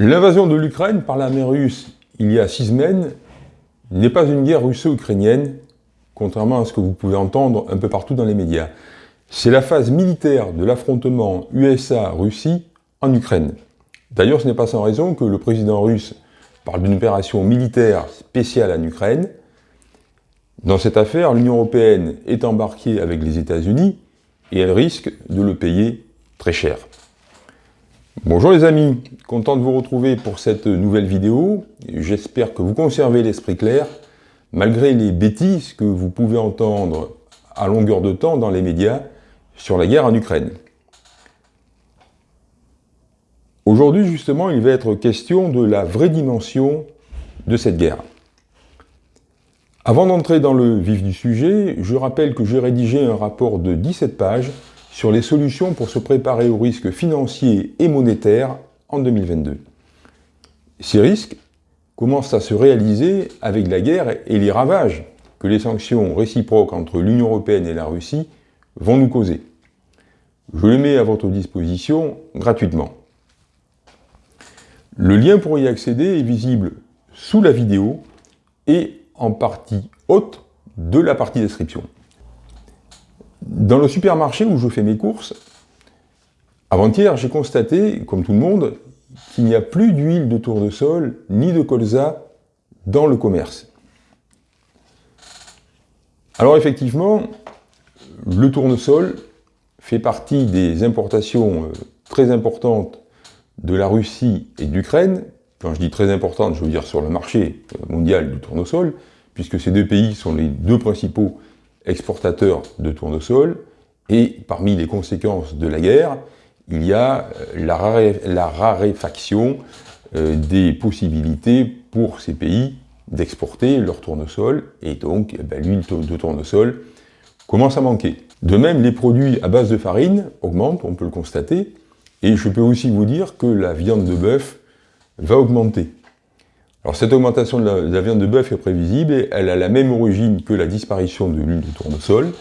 L'invasion de l'Ukraine par l'armée russe il y a six semaines n'est pas une guerre russo-ukrainienne, contrairement à ce que vous pouvez entendre un peu partout dans les médias. C'est la phase militaire de l'affrontement USA-Russie en Ukraine. D'ailleurs, ce n'est pas sans raison que le président russe parle d'une opération militaire spéciale en Ukraine. Dans cette affaire, l'Union européenne est embarquée avec les États-Unis et elle risque de le payer très cher. Bonjour les amis, content de vous retrouver pour cette nouvelle vidéo. J'espère que vous conservez l'esprit clair, malgré les bêtises que vous pouvez entendre à longueur de temps dans les médias sur la guerre en Ukraine. Aujourd'hui, justement, il va être question de la vraie dimension de cette guerre. Avant d'entrer dans le vif du sujet, je rappelle que j'ai rédigé un rapport de 17 pages sur les solutions pour se préparer aux risques financiers et monétaires en 2022. Ces risques commencent à se réaliser avec la guerre et les ravages que les sanctions réciproques entre l'Union européenne et la Russie vont nous causer. Je les mets à votre disposition gratuitement. Le lien pour y accéder est visible sous la vidéo et en partie haute de la partie description. Dans le supermarché où je fais mes courses, avant-hier, j'ai constaté, comme tout le monde, qu'il n'y a plus d'huile de tournesol ni de colza dans le commerce. Alors effectivement, le tournesol fait partie des importations euh, très importantes de la Russie et d'Ukraine. Quand je dis très importantes, je veux dire sur le marché euh, mondial du tournesol, puisque ces deux pays sont les deux principaux exportateurs de tournesol, et parmi les conséquences de la guerre, il y a euh, la, raréfaction euh, des possibilités pour ces pays d'exporter leur tournesol, et donc eh ben, l'huile de tournesol commence à manquer. De même, les produits à base de farine augmentent, on peut le constater, et je peux aussi vous dire que la viande de bœuf va augmenter. Cette augmentation de la, viande de bœuf est prévisible et elle a la même origine que la disparition de l'huile de tournesol.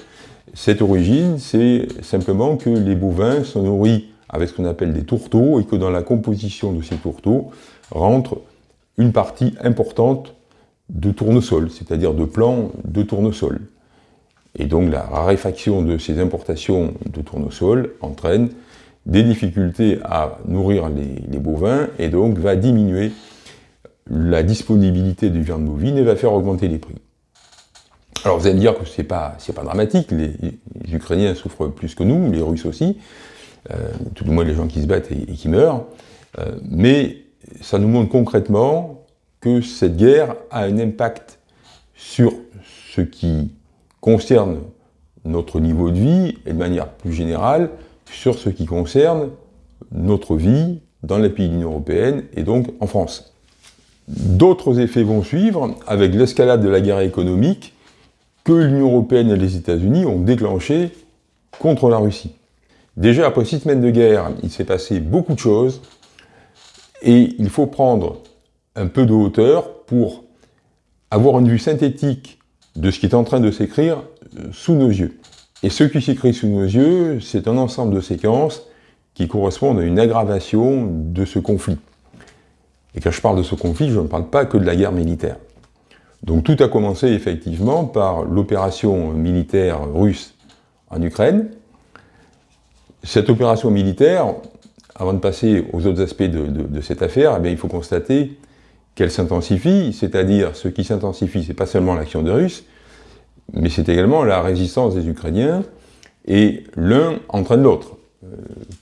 Cette origine, c'est simplement que les bovins sont nourris avec ce qu'on appelle des tourteaux et que dans la composition de ces tourteaux rentre une partie importante de tournesol, c'est-à-dire de plants de tournesol. Et donc la raréfaction de ces importations de tournesol entraîne des difficultés à nourrir les bovins et donc va diminuer la disponibilité de viande bovine va faire augmenter les prix. Alors vous allez me dire que c'est pas, pas dramatique, les, Ukrainiens souffrent plus que nous, les Russes aussi, euh, tout le moins les gens qui se battent et, qui meurent, euh, mais ça nous montre concrètement que cette guerre a un impact sur ce qui concerne notre niveau de vie et de manière plus générale sur ce qui concerne notre vie dans les pays de l'Union Européenne et donc en France. D'autres effets vont suivre avec l'escalade de la guerre économique que l'Union Européenne et les États-Unis ont déclenché contre la Russie. Déjà, après six semaines de guerre, il s'est passé beaucoup de choses et il faut prendre un peu de hauteur pour avoir une vue synthétique de ce qui est en train de s'écrire euh, sous nos yeux. Et ce qui s'écrit sous nos yeux, c'est un ensemble de séquences qui correspondent à une aggravation de ce conflit. Et quand je parle de ce conflit, je ne parle pas que de la guerre militaire. Donc tout a commencé effectivement par l'opération militaire russe en Ukraine. Cette opération militaire, avant de passer aux autres aspects de, cette affaire, eh il faut constater qu'elle s'intensifie, c'est-à-dire ce qui s'intensifie, c'est pas seulement l'action des Russes, mais c'est également la résistance des Ukrainiens, et l'un entraîne l'autre. Euh,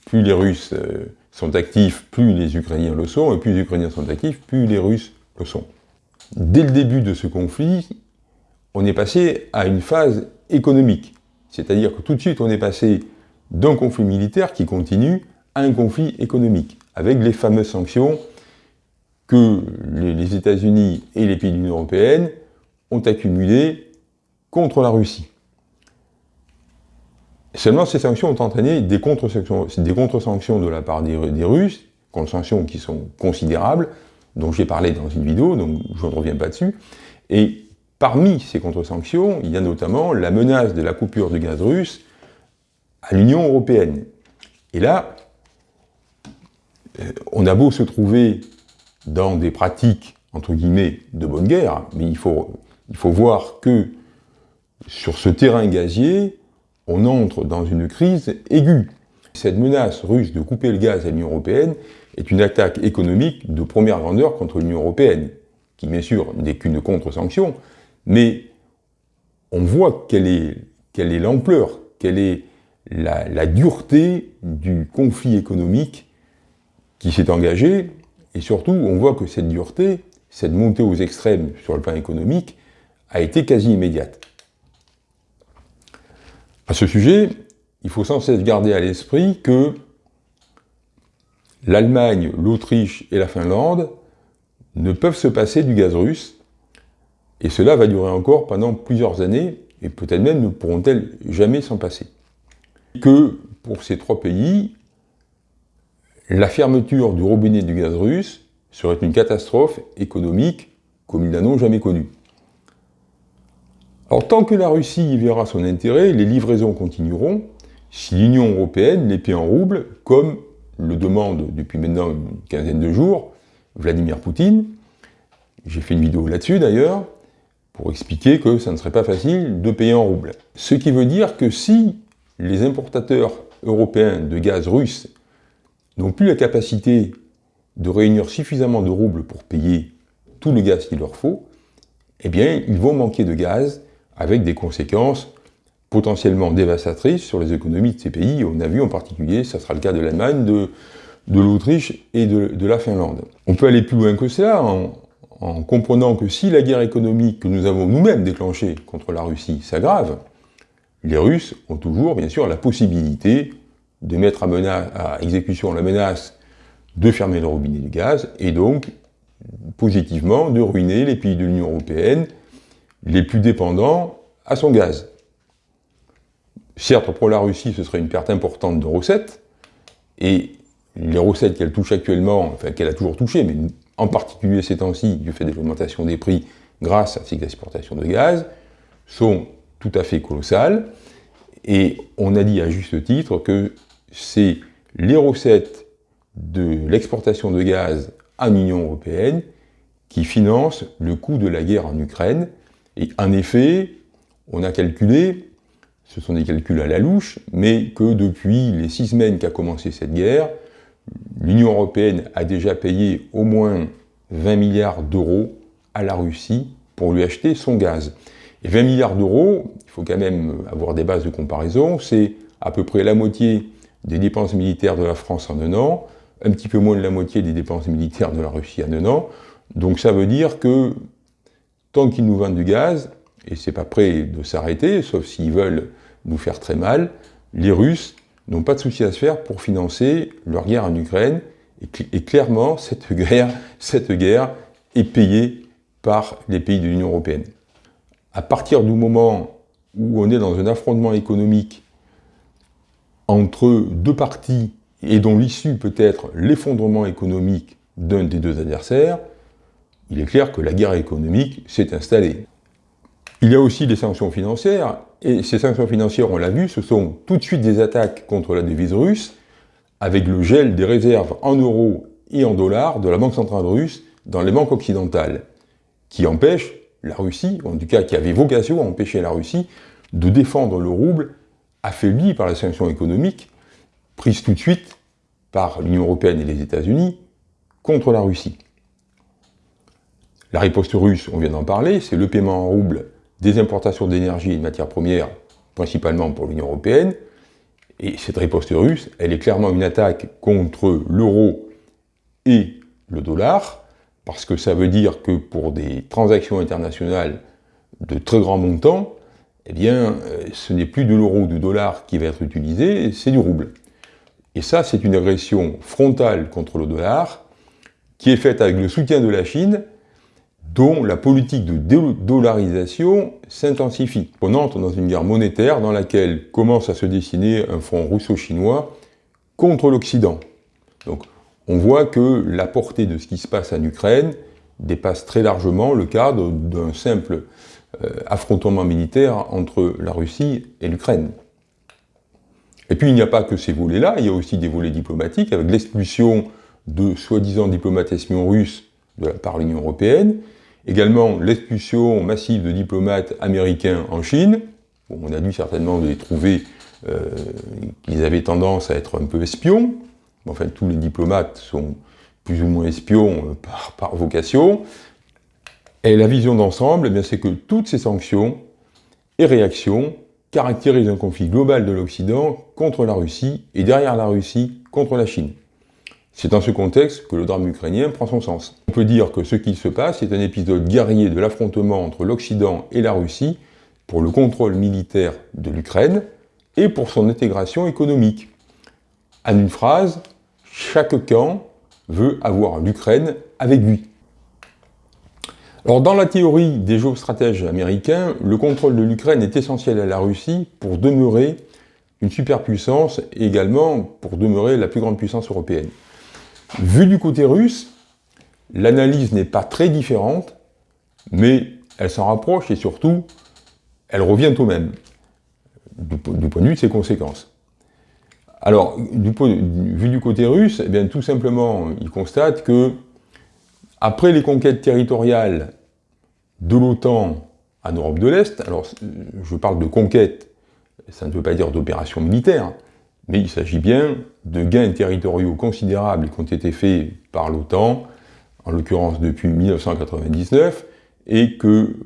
plus les Russes euh, sont actifs, plus les Ukrainiens le sont, et plus les Ukrainiens sont actifs, plus les Russes le sont. Dès le début de ce conflit, on est passé à une phase économique. C'est-à-dire que tout de suite, on est passé d'un conflit militaire qui continue à un conflit économique, avec les fameuses sanctions que les États-Unis et les pays de l'Union européenne ont accumulées contre la Russie. Seulement, ces sanctions ont entraîné des contre-sanctions contre de la part des, Russes, contre-sanctions qui sont considérables, dont j'ai parlé dans une vidéo, donc je ne reviens pas dessus. Et parmi ces contre-sanctions, il y a notamment la menace de la coupure du gaz russe à l'Union européenne. Et là, euh, on a beau se trouver dans des pratiques, entre guillemets, de bonne guerre, mais il faut voir que sur ce terrain gazier, on entre dans une crise aiguë. Cette menace russe de couper le gaz à l'Union européenne est une attaque économique de première grandeur contre l'Union européenne, qui bien sûr n'est qu'une contre-sanction, mais on voit quelle est l'ampleur, quelle est la, dureté du conflit économique qui s'est engagé, et surtout on voit que cette dureté, cette montée aux extrêmes sur le plan économique, a été quasi immédiate. À ce sujet, il faut sans cesse garder à l'esprit que l'Allemagne, l'Autriche et la Finlande ne peuvent se passer du gaz russe, et cela va durer encore pendant plusieurs années, et peut-être même ne pourront-elles jamais s'en passer. Que pour ces trois pays, la fermeture du robinet du gaz russe serait une catastrophe économique comme ils n'en ont jamais connue. Alors tant que la Russie y verra son intérêt, les livraisons continueront, si l'Union européenne les paie en roubles, comme le demande depuis maintenant une quinzaine de jours Vladimir Poutine. J'ai fait une vidéo là-dessus d'ailleurs, pour expliquer que ça ne serait pas facile de payer en roubles. Ce qui veut dire que si les importateurs européens de gaz russe n'ont plus la capacité de réunir suffisamment de roubles pour payer tout le gaz qu'il leur faut, eh bien, ils vont manquer de gaz avec des conséquences potentiellement dévastatrices sur les économies de ces pays. On a vu en particulier, ça sera le cas de l'Allemagne, de, l'Autriche et de, la Finlande. On peut aller plus loin que cela en, en comprenant que si la guerre économique que nous avons nous-mêmes déclenchée contre la Russie s'aggrave, les Russes ont toujours, bien sûr, la possibilité de mettre à, à exécution la menace de fermer le robinet du gaz, et donc, positivement, de ruiner les pays de l'Union européenne les plus dépendants à son gaz. Certes, pour la Russie, ce serait une perte importante de recettes, et les recettes qu'elle touche actuellement, enfin qu'elle a toujours touchées, mais en particulier ces temps-ci, du fait de l'augmentation des prix grâce à ces exportations de gaz, sont tout à fait colossales, et on a dit à juste titre que c'est les recettes de l'exportation de gaz à l'Union européenne qui financent le coût de la guerre en Ukraine, et en effet, on a calculé, ce sont des calculs à la louche, mais que depuis les six semaines qu'a commencé cette guerre, l'Union européenne a déjà payé au moins 20 milliards d'euros à la Russie pour lui acheter son gaz. Et 20 milliards d'euros, il faut quand même avoir des bases de comparaison, c'est à peu près la moitié des dépenses militaires de la France en un an, un petit peu moins de la moitié des dépenses militaires de la Russie en un an. Donc ça veut dire que tant qu'ils nous vendent du gaz, et c'est pas prêt de s'arrêter, sauf s'ils veulent nous faire très mal, les Russes n'ont pas de souci à se faire pour financer leur guerre en Ukraine, et, clairement, cette guerre, cette guerre est payée par les pays de l'Union européenne. À partir du moment où on est dans un affrontement économique entre deux parties et dont l'issue peut être l'effondrement économique d'un des deux adversaires, il est clair que la guerre économique s'est installée. Il y a aussi des sanctions financières, et ces sanctions financières, on l'a vu, ce sont tout de suite des attaques contre la devise russe, avec le gel des réserves en euros et en dollars de la Banque centrale russe dans les banques occidentales, qui empêchent la Russie, ou en tout cas qui avait vocation à empêcher la Russie, de défendre le rouble affaibli par les sanctions économiques prises tout de suite par l'Union européenne et les États-Unis contre la Russie. La riposte russe, on vient d'en parler, c'est le paiement en rouble des importations d'énergie et de matières premières, principalement pour l'Union européenne. Et cette riposte russe, elle est clairement une attaque contre l'euro et le dollar, parce que ça veut dire que pour des transactions internationales de très grands montants, eh bien, euh, ce n'est plus de l'euro ou du dollar qui va être utilisé, c'est du rouble. Et ça, c'est une agression frontale contre le dollar, qui est faite avec le soutien de la Chine, dont la politique de dollarisation s'intensifie. On entre dans une guerre monétaire dans laquelle commence à se dessiner un front russo-chinois contre l'Occident. Donc on voit que la portée de ce qui se passe en Ukraine dépasse très largement le cadre d'un simple euh, affrontement militaire entre la Russie et l'Ukraine. Et puis il n'y a pas que ces volets-là, il y a aussi des volets diplomatiques, avec l'expulsion de soi-disant diplomates espions russes de la part de l'Union européenne, également l'expulsion massive de diplomates américains en Chine, on a dû certainement les trouver euh, qu'ils avaient tendance à être un peu espions, enfin tous les diplomates sont plus ou moins espions euh, par, vocation, et la vision d'ensemble, eh c'est que toutes ces sanctions et réactions caractérisent un conflit global de l'Occident contre la Russie et derrière la Russie contre la Chine. C'est dans ce contexte que le drame ukrainien prend son sens. Peut dire que ce qui se passe est un épisode guerrier de l'affrontement entre l'Occident et la Russie pour le contrôle militaire de l'Ukraine et pour son intégration économique. En une phrase, chaque camp veut avoir l'Ukraine avec lui. Alors dans la théorie des géostratèges américains, le contrôle de l'Ukraine est essentiel à la Russie pour demeurer une superpuissance et également pour demeurer la plus grande puissance européenne. Vu du côté russe, l'analyse n'est pas très différente, mais elle s'en rapproche et surtout, elle revient au même, du, point de vue de ses conséquences. Alors, vu du côté russe, eh bien, tout simplement, il constate que, après les conquêtes territoriales de l'OTAN en Europe de l'Est, alors je parle de conquête, ça ne veut pas dire d'opération militaire, mais il s'agit bien de gains territoriaux considérables qui ont été faits par l'OTAN, en l'occurrence depuis 1999, et que,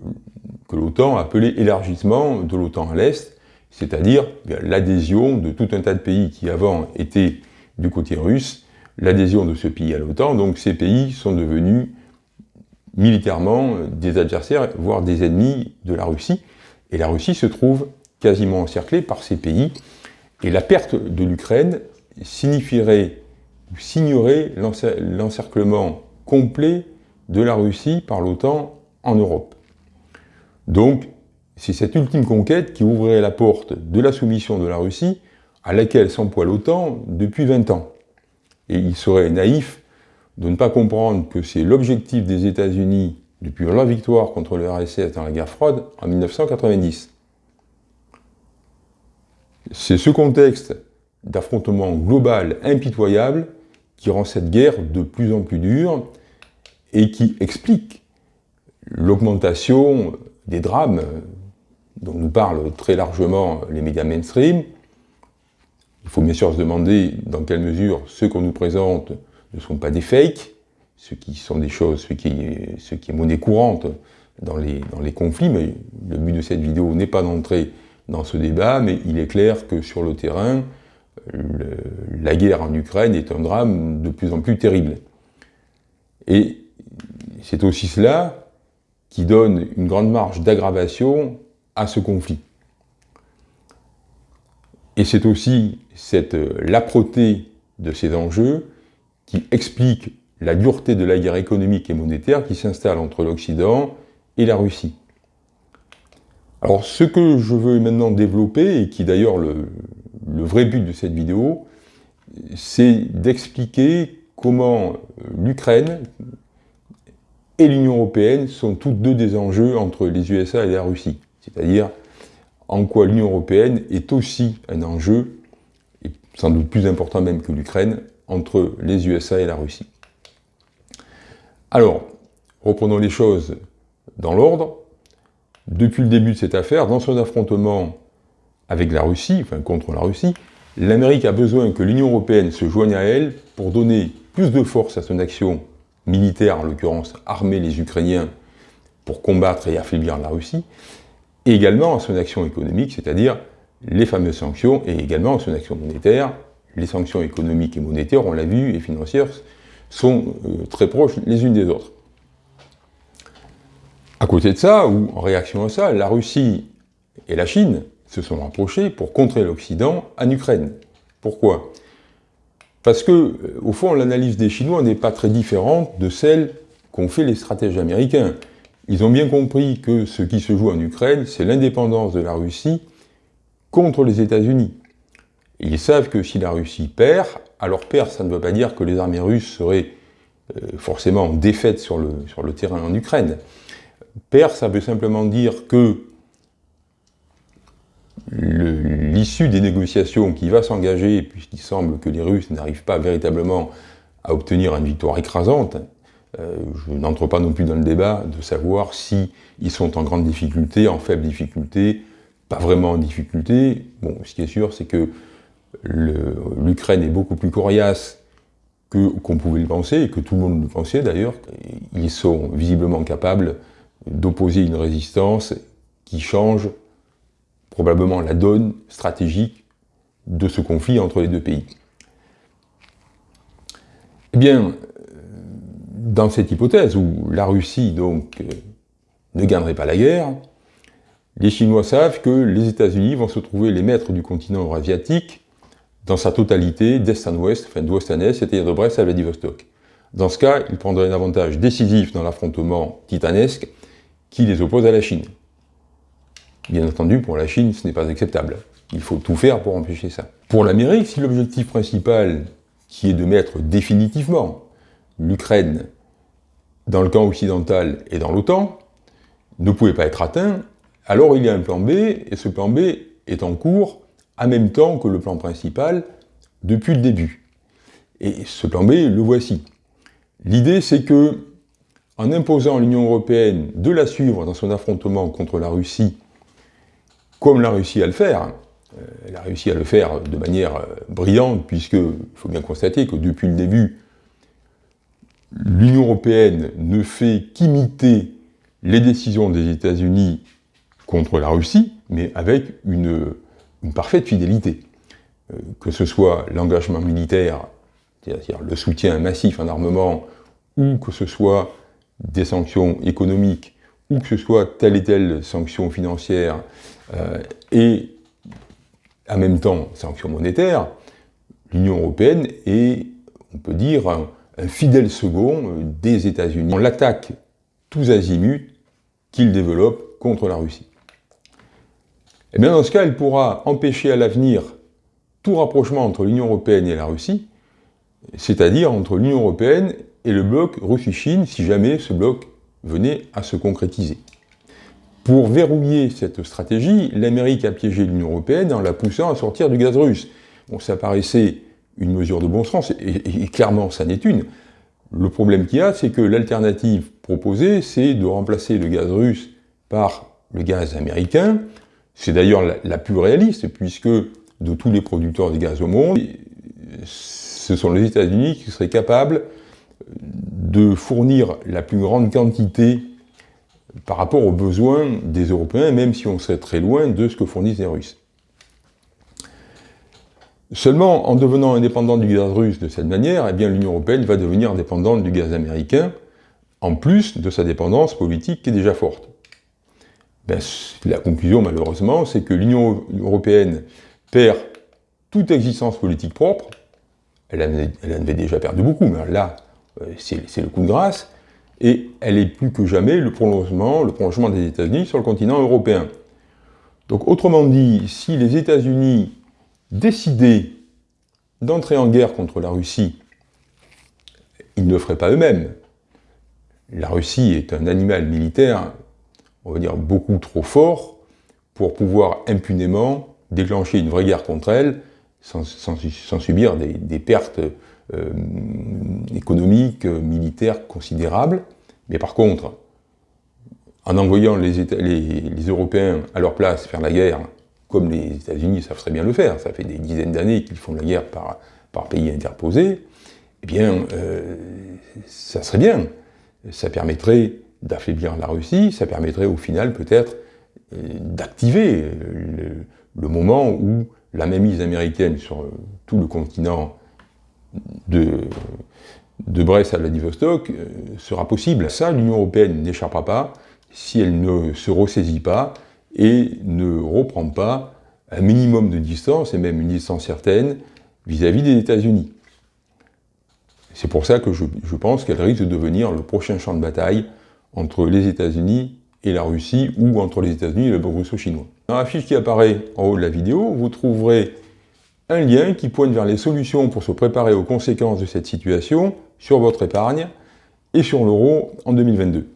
que l'OTAN appelait élargissement de l'OTAN à l'Est, c'est-à-dire l'adhésion de tout un tas de pays qui avant étaient du côté russe, l'adhésion de ce pays à l'OTAN, donc ces pays sont devenus militairement des adversaires, voire des ennemis de la Russie, et la Russie se trouve quasiment encerclée par ces pays, et la perte de l'Ukraine signifierait, signerait l'encerclement complet de la Russie par l'OTAN en Europe. Donc, c'est cette ultime conquête qui ouvrirait la porte de la soumission de la Russie à laquelle s'emploie l'OTAN depuis 20 ans. Et il serait naïf de ne pas comprendre que c'est l'objectif des États-Unis depuis leur victoire contre le RSS dans la guerre froide en 1990. C'est ce contexte d'affrontement global impitoyable qui rend cette guerre de plus en plus dure et qui explique l'augmentation des drames dont nous parlent très largement les médias mainstream. Il faut bien sûr se demander dans quelle mesure ceux qu'on nous présente ne sont pas des fakes, ce qui sont des choses, ce qui ce qui est monnaie courante dans les, dans les conflits, mais le but de cette vidéo n'est pas d'entrer dans ce débat, mais il est clair que sur le terrain, la guerre en Ukraine est un drame de plus en plus terrible. Et c'est aussi cela qui donne une grande marge d'aggravation à ce conflit. Et c'est aussi cette l'âpreté de ces enjeux qui explique la dureté de la guerre économique et monétaire qui s'installe entre l'Occident et la Russie. Alors ce que je veux maintenant développer, et qui d'ailleurs le, le vrai but de cette vidéo, c'est d'expliquer comment l'Ukraine et l'Union Européenne sont toutes deux des enjeux entre les USA et la Russie. C'est-à-dire en quoi l'Union Européenne est aussi un enjeu, sans doute plus important même que l'Ukraine, entre les USA et la Russie. Alors, reprenons les choses dans l'ordre. Depuis le début de cette affaire, dans son affrontement avec la Russie, enfin contre la Russie, l'Amérique a besoin que l'Union Européenne se joigne à elle pour donner plus de force à son action militaire, en l'occurrence armer les Ukrainiens pour combattre et affaiblir la Russie, et également son action économique, c'est-à-dire les fameuses sanctions, et également son action monétaire, les sanctions économiques et monétaires, on l'a vu, et financières, sont euh, très proches les unes des autres. À côté de ça, ou en réaction à ça, la Russie et la Chine se sont rapprochés pour contrer l'Occident en Ukraine. Pourquoi? Parce que, euh, au fond, l'analyse des Chinois n'est pas très différente de celle qu'ont fait les stratèges américains. Ils ont bien compris que ce qui se joue en Ukraine, c'est l'indépendance de la Russie contre les États-Unis. Ils savent que si la Russie perd, alors perd, ça ne veut pas dire que les armées russes seraient euh, forcément défaites sur le, sur le terrain en Ukraine. Perd, ça veut simplement dire que l'issue des négociations qui va s'engager, puisqu'il semble que les Russes n'arrivent pas véritablement à obtenir une victoire écrasante, Euh, je n'entre pas non plus dans le débat de savoir si ils sont en grande difficulté, en faible difficulté, pas vraiment en difficulté. Bon, ce qui est sûr, c'est que l'Ukraine est beaucoup plus coriace qu'on pouvait le penser, et que tout le monde le pensait d'ailleurs. Ils sont visiblement capables d'opposer une résistance qui change probablement la donne stratégique de ce conflit entre les deux pays. Eh bien, dans cette hypothèse où la Russie donc euh, ne gagnerait pas la guerre, les Chinois savent que les États-Unis vont se trouver les maîtres du continent eurasiatique dans sa totalité, d'est en ouest, enfin d'ouest en est, c'est-à-dire de Brest à Vladivostok. Dans ce cas, ils prendraient un avantage décisif dans l'affrontement titanesque qui les oppose à la Chine. Bien entendu, pour la Chine, ce n'est pas acceptable. Il faut tout faire pour empêcher ça. Pour l'Amérique, si l'objectif principal, qui est de mettre définitivement l'Ukraine dans le camp occidental et dans l'OTAN, ne pouvait pas être atteint, alors il y a un plan B, et ce plan B est en cours en même temps que le plan principal depuis le début. Et ce plan B, le voici. L'idée, c'est que, en imposant à l'Union européenne de la suivre dans son affrontement contre la Russie, comme la Russie à le faire, euh, elle a réussi à le faire de manière euh, brillante, puisqu'il faut bien constater que depuis le début, l'Union européenne ne fait qu'imiter les décisions des États-Unis contre la Russie, mais avec une, parfaite fidélité. Euh, que ce soit l'engagement militaire, c'est-à-dire le soutien massif en armement, ou que ce soit des sanctions économiques, ou que ce soit telle et telle sanction financière, et en même temps sanctions monétaires, l'Union européenne est, on peut dire, un fidèle second euh, des États-Unis. On l'attaque tous azimuts qu'il développe contre la Russie. Et eh bien dans ce cas, elle pourra empêcher à l'avenir tout rapprochement entre l'Union européenne et la Russie, c'est-à-dire entre l'Union européenne et le bloc Russie-Chine, si jamais ce bloc venait à se concrétiser. Pour verrouiller cette stratégie, l'Amérique a piégé l'Union européenne en la poussant à sortir du gaz russe. Bon, ça paraissait une mesure de bon sens, et, clairement, ça n'est une. Le problème qu'il y a, c'est que l'alternative proposée, c'est de remplacer le gaz russe par le gaz américain. C'est d'ailleurs la, plus réaliste, puisque de tous les producteurs de gaz au monde, ce sont les États-Unis qui seraient capables de fournir la plus grande quantité par rapport aux besoins des Européens, même si on serait très loin de ce que fournissent les Russes. Seulement, en devenant indépendante du gaz russe de cette manière, eh bien l'Union européenne va devenir dépendante du gaz américain, en plus de sa dépendance politique qui est déjà forte. Ben, la conclusion, malheureusement, c'est que l'Union européenne perd toute existence politique propre. Elle en, avait déjà perdu beaucoup, mais là, euh, c'est le coup de grâce. Et elle est plus que jamais le prolongement, le prolongement des États-Unis sur le continent européen. Donc, autrement dit, si les États-Unis décider d'entrer en guerre contre la Russie, ils ne le feraient pas eux-mêmes. La Russie est un animal militaire, on va dire, beaucoup trop fort pour pouvoir impunément déclencher une vraie guerre contre elle sans, subir des, pertes euh, économiques, militaires considérables. Mais par contre, en envoyant les, Européens à leur place faire la guerre comme les États-Unis savent très bien le faire, ça fait des dizaines d'années qu'ils font la guerre par, pays interposés, eh bien, euh, ça serait bien. Ça permettrait d'affaiblir la Russie, ça permettrait au final peut-être euh, d'activer le, moment où la mainmise américaine sur tout le continent de, Brest à Vladivostok sera possible. Ça, l'Union européenne n'échappera pas si elle ne se ressaisit pas et ne reprend pas un minimum de distance, et même une distance certaine, vis-à-vis des États-Unis. C'est pour ça que je, pense qu'elle risque de devenir le prochain champ de bataille entre les États-Unis et la Russie, ou entre les États-Unis et le russo-chinois. Dans la fiche qui apparaît en haut de la vidéo, vous trouverez un lien qui pointe vers les solutions pour se préparer aux conséquences de cette situation sur votre épargne et sur l'euro en 2022.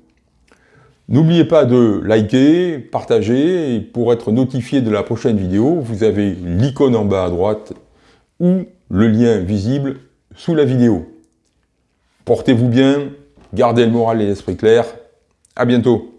N'oubliez pas de liker, partager, et pour être notifié de la prochaine vidéo, vous avez l'icône en bas à droite ou le lien visible sous la vidéo. Portez-vous bien, gardez le moral et l'esprit clair. À bientôt